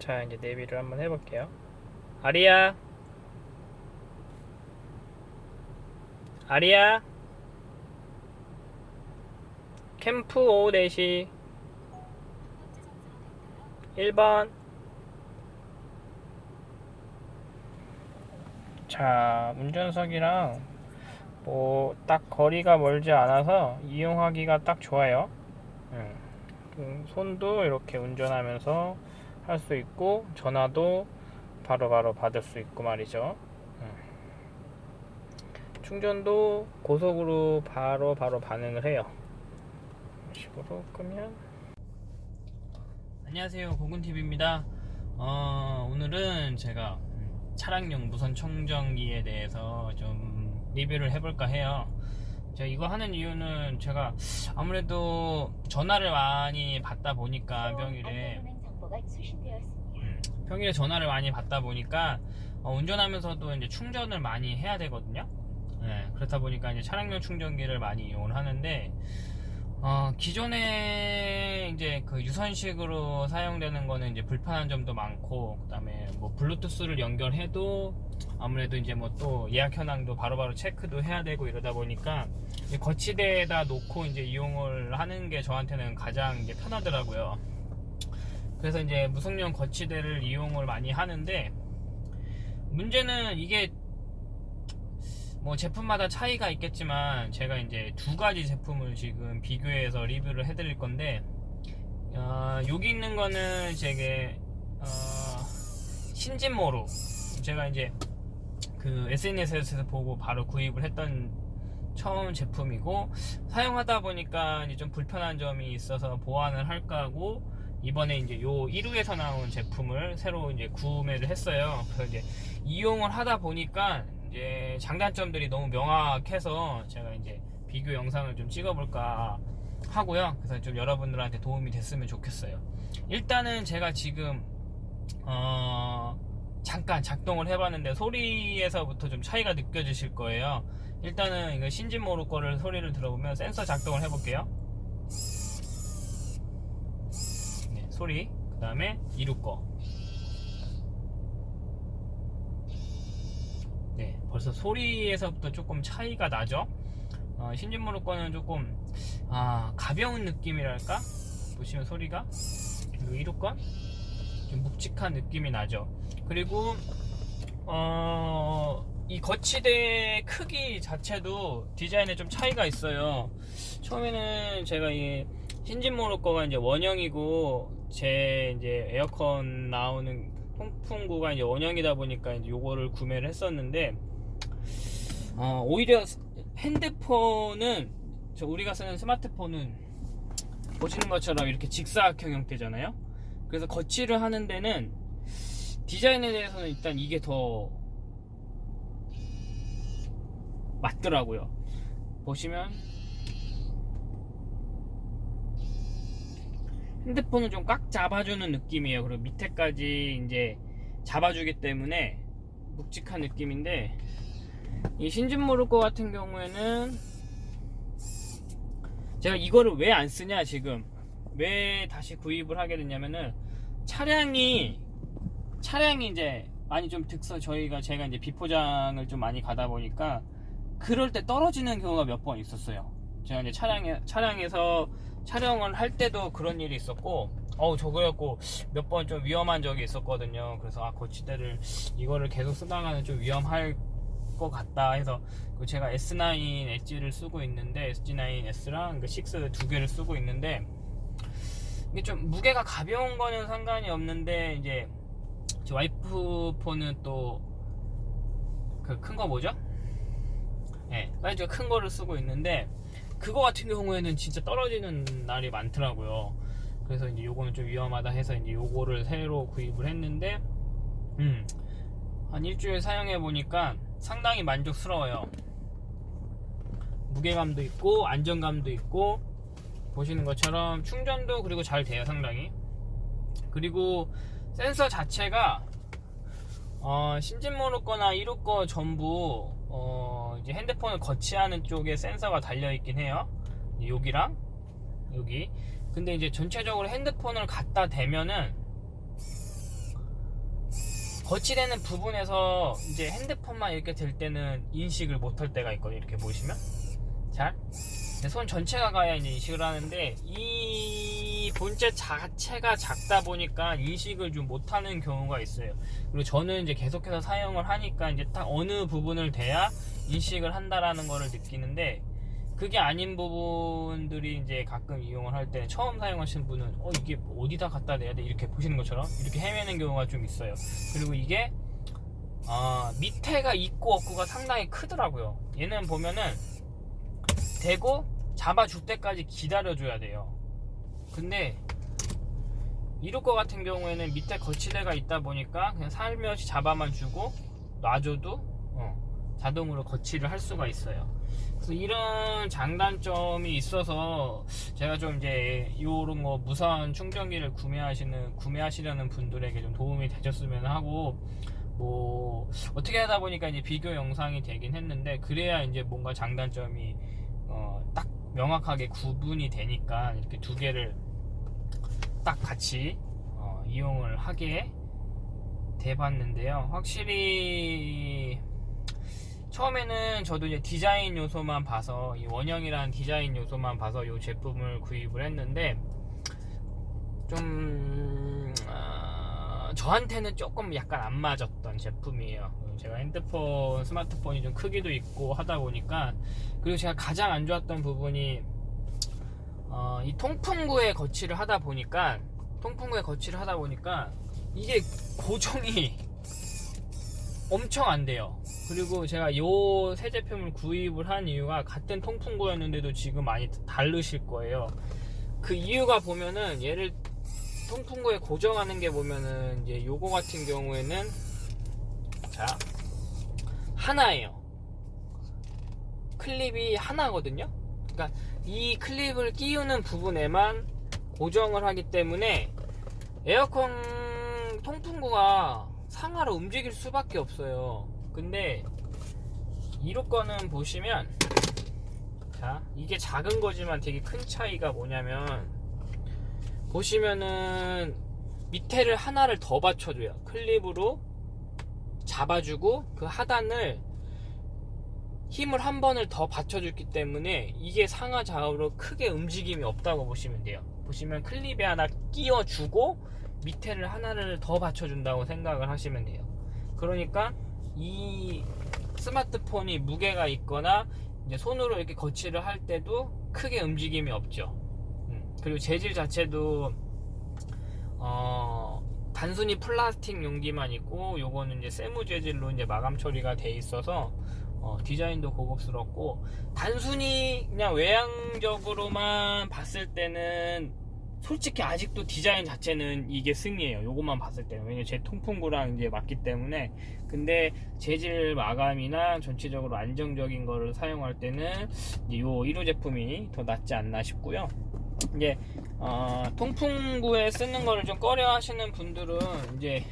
자 이제 내비를 한번 해볼게요. 아리야. 아리야. 캠프 오후 4시. 1번. 자 운전석이랑 뭐 딱 거리가 멀지 않아서 이용하기가 딱 좋아요. 음, 음, 손도 이렇게 운전하면서 할 수 있고 전화도 바로 바로 받을 수 있고 말이죠. 음. 충전도 고속으로 바로 바로 반응을 해요. 이런 식으로 끄면. 안녕하세요. 고군TV입니다. 어, 오늘은 제가 음, 차량용 무선 충전기에 대해서 좀 리뷰를 해볼까 해요. 제가 이거 하는 이유는 제가 아무래도 전화를 많이 받다 보니까 평일에 음, 평일에 전화를 많이 받다 보니까 어, 운전하면서도 이제 충전을 많이 해야 되거든요. 네, 그렇다 보니까 이제 차량용 충전기를 많이 이용을 하는데 어, 기존에 이제 그 유선식으로 사용되는 거는 이제 불편한 점도 많고 그다음에 뭐 블루투스를 연결해도 아무래도 이제 뭐 또 예약 현황도 바로바로 체크도 해야 되고 이러다 보니까 거치대에다 놓고 이제 이용을 하는 게 저한테는 가장 이제 편하더라고요. 그래서 이제 무선용 거치대를 이용을 많이 하는데 문제는 이게 뭐 제품마다 차이가 있겠지만 제가 이제 두 가지 제품을 지금 비교해서 리뷰를 해드릴 건데 어, 여기 있는 거는 제게 어, 신진모로 제가 이제 그 SNS에서 보고 바로 구입을 했던 처음 제품이고 사용하다 보니까 이제 좀 불편한 점이 있어서 보완을 할까 하고 이번에 이제 요 1호에서 나온 제품을 새로 이제 구매를 했어요. 그래서 이제 이용을 하다 보니까 이제 장단점들이 너무 명확해서 제가 이제 비교 영상을 좀 찍어볼까 하고요. 그래서 좀 여러분들한테 도움이 됐으면 좋겠어요. 일단은 제가 지금 어 잠깐 작동을 해봤는데 소리에서부터 좀 차이가 느껴지실 거예요. 일단은 이거 신진 모로 거를 소리를 들어보면 센서 작동을 해볼게요. 네, 소리. 그 다음에 이루 거. 네, 벌써 소리에서부터 조금 차이가 나죠? 어, 신진모로 거는 조금, 아, 가벼운 느낌이랄까? 보시면 소리가. 그리고 이루 건? 좀 묵직한 느낌이 나죠. 그리고, 어, 이 거치대 크기 자체도 디자인에 좀 차이가 있어요. 처음에는 제가 이 신진모로 거가 이제 원형이고 제 이제 에어컨 나오는 통풍구가 이제 원형이다 보니까 이제 요거를 구매를 했었는데 어, 오히려 핸드폰은 저 우리가 쓰는 스마트폰은 보시는 것처럼 이렇게 직사각형 형태잖아요. 그래서 거치를 하는 데는 디자인에 대해서는 일단 이게 더 맞더라고요. 보시면 핸드폰은 좀꽉 잡아주는 느낌이에요. 그리고 밑에까지 이제 잡아주기 때문에 묵직한 느낌인데 이 신진모르코 같은 경우에는 제가 이거를 왜 안 쓰냐 지금 왜 다시 구입을 하게 됐냐면은 차량이 차량이 이제 많이 좀 특서 저희가 제가 이제 비포장을 좀 많이 가다 보니까 그럴 때 떨어지는 경우가 몇 번 있었어요. 제가 이제 차량에 차량에서 촬영을 할 때도 그런 일이 있었고 어우 저거였고 몇 번 좀 위험한 적이 있었거든요 그래서 아 거치대를 이거를 계속 쓰다가는 좀 위험할 것 같다 해서 그 제가 S9 엣지를 쓰고 있는데 SG9S랑 그 6두 개를 쓰고 있는데 이게 좀 무게가 가벼운 거는 상관이 없는데 이제 제 와이프 폰은 또 그 큰 거 뭐죠? 네, 사이즈가 큰 거를 쓰고 있는데 그거 같은 경우에는 진짜 떨어지는 날이 많더라고요. 그래서 이제 요거는 좀 위험하다 해서 이제 요거를 새로 구입을 했는데, 음, 한 일주일 사용해 보니까 상당히 만족스러워요. 무게감도 있고, 안정감도 있고, 보시는 것처럼 충전도 그리고 잘 돼요, 상당히. 그리고 센서 자체가, 어, 신진모로 거나 1호 거 전부, 어, 이제 핸드폰을 거치하는 쪽에 센서가 달려 있긴 해요. 여기랑 여기. 근데 이제 전체적으로 핸드폰을 갖다 대면은 거치되는 부분에서 이제 핸드폰만 이렇게 들 때는 인식을 못할 때가 있거든요. 이렇게 보시면 잘. 근데 손 전체가 가야 인식을 하는데 이 본체 자체가 작다 보니까 인식을 좀 못하는 경우가 있어요. 그리고 저는 이제 계속해서 사용을 하니까 이제 딱 어느 부분을 대야 인식을 한다라는 거를 느끼는데 그게 아닌 부분들이 이제 가끔 이용을 할 때 처음 사용하시는 분은 어 이게 어디다 갖다 대야 돼 이렇게 보시는 것처럼 이렇게 헤매는 경우가 좀 있어요. 그리고 이게 아, 밑에가 있고 없고가 상당히 크더라고요. 얘는 보면은 대고 잡아줄 때까지 기다려줘야 돼요. 근데 것 같은 경우에는 밑에 거치대가 있다 보니까 그냥 살며시 잡아만 주고 놔줘도 어, 자동으로 거치를 할 수가 있어요. 그래서 이런 장단점이 있어서 제가 좀 이제 이런 거 무선 충전기를 구매하시는 구매하시려는 분들에게 좀 도움이 되셨으면 하고 뭐 어떻게 하다 보니까 이제 비교 영상이 되긴 했는데 그래야 이제 뭔가 장단점이 어, 딱 명확하게 구분이 되니까 이렇게 두 개를 딱 같이 어, 이용을 하게 돼봤는데요. 확실히 처음에는 저도 이제 디자인 요소만 봐서 이 원형이라는 디자인 요소만 봐서 이 제품을 구입을 했는데 좀 어, 저한테는 조금 약간 안 맞았던 제품이에요. 제가 핸드폰, 스마트폰이 좀 크기도 있고 하다 보니까 그리고 제가 가장 안 좋았던 부분이 어, 이 통풍구에 거치를 하다 보니까 통풍구에 거치를 하다 보니까 이게 고정이 엄청 안 돼요. 그리고 제가 요 새 제품을 구입을 한 이유가 같은 통풍구였는데도 지금 많이 다르실 거예요. 그 이유가 보면은 얘를 통풍구에 고정하는 게 보면은 이제 요거 같은 경우에는 자 하나예요. 클립이 하나거든요. 그러니까 이 클립을 끼우는 부분에만 고정을 하기 때문에 에어컨 통풍구가 상하로 움직일 수밖에 없어요. 근데 이로 거는 보시면 자 이게 작은 거지만 되게 큰 차이가 뭐냐면 보시면은 밑에를 하나를 더 받쳐줘요. 클립으로 잡아주고 그 하단을 힘을 한 번을 더 받쳐줬기 때문에 이게 상하 좌우로 크게 움직임이 없다고 보시면 돼요. 보시면 클립에 하나 끼워주고 밑에를 하나를 더 받쳐준다고 생각을 하시면 돼요. 그러니까 이 스마트폰이 무게가 있거나 이제 손으로 이렇게 거치를 할 때도 크게 움직임이 없죠. 음, 그리고 재질 자체도 어, 단순히 플라스틱 용기만 있고 요거는 이제 세무 재질로 이제 마감 처리가 돼 있어서 어, 디자인도 고급스럽고 단순히 그냥 외향적으로만 봤을 때는 솔직히 아직도 디자인 자체는 이게 승이에요. 요것만 봤을 때는. 왜냐면 제 통풍구랑 이제 맞기 때문에. 근데 재질 마감이나 전체적으로 안정적인 거를 사용할 때는 요 1호 제품이 더 낫지 않나 싶고요. 이제 어, 통풍구에 쓰는 거를 좀 꺼려 하시는 분들은 이제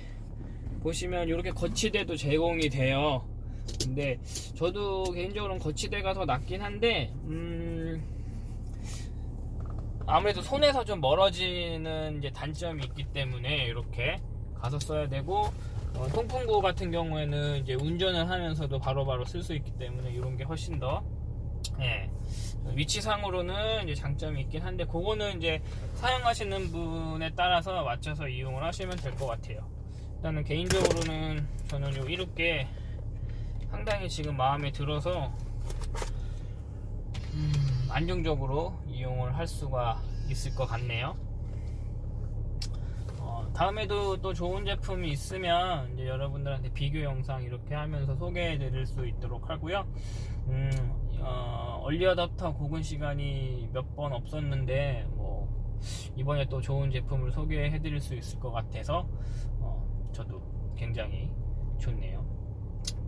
보시면 이렇게 거치대도 제공이 돼요. 근데 저도 개인적으로는 거치대가 더 낫긴 한데 음 아무래도 손에서 좀 멀어지는 이제 단점이 있기 때문에 이렇게 가서 써야 되고 어, 통풍구 같은 경우에는 이제 운전을 하면서도 바로바로 쓸 수 있기 때문에 이런 게 훨씬 더 예, 위치상으로는 이제 장점이 있긴 한데 그거는 이제 사용하시는 분에 따라서 맞춰서 이용을 하시면 될 것 같아요. 일단은 개인적으로는 저는 요 이렇게 상당히 지금 마음에 들어서 음, 안정적으로 이용을 할 수가 있을 것 같네요. 어, 다음에도 또 좋은 제품이 있으면 이제 여러분들한테 비교 영상 이렇게 하면서 소개해 드릴 수 있도록 하고요. 음, 어, 얼리어답터 고근 시간이 몇 번 없었는데 뭐 이번에 또 좋은 제품을 소개해 드릴 수 있을 것 같아서 어, 저도 굉장히 좋네요.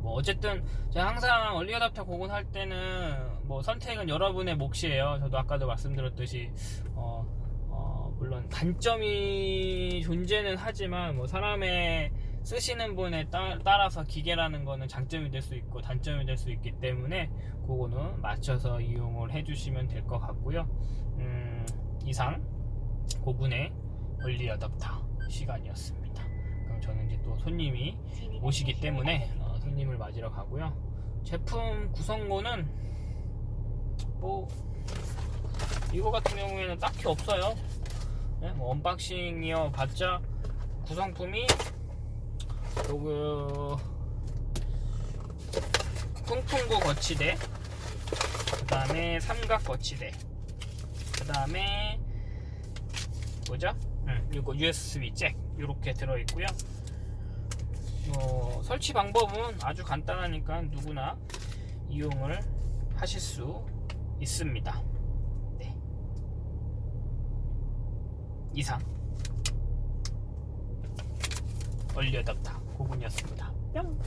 뭐 어쨌든 제가 항상 얼리어답터 고군 할 때는 뭐 선택은 여러분의 몫이에요. 저도 아까도 말씀드렸듯이 어, 어, 물론 단점이 존재는 하지만 뭐 사람의 쓰시는 분에 따, 라서 기계라는 거는 장점이 될 수 있고 단점이 될 수 있기 때문에 그거는 맞춰서 이용을 해주시면 될 것 같고요. 음, 이상 고군의 얼리어답터 시간이었습니다. 그럼 저는 이제 또 손님이 오시기 때문에 어, 손님을 맞으러 가고요. 제품 구성고는 뭐 이거 같은 경우에는 딱히 없어요. 네, 뭐 unboxing이어 봤자 구성품이 요거 송풍구 거치대 그 다음에 삼각 거치대 그 다음에 뭐죠? 음, 이거 USB 잭 이렇게 들어있고요 어, 설치 방법은 아주 간단하니까 누구나 이용을 하실 수 있습니다 네. 이상 얼려답다 고군이었습니다. 뿅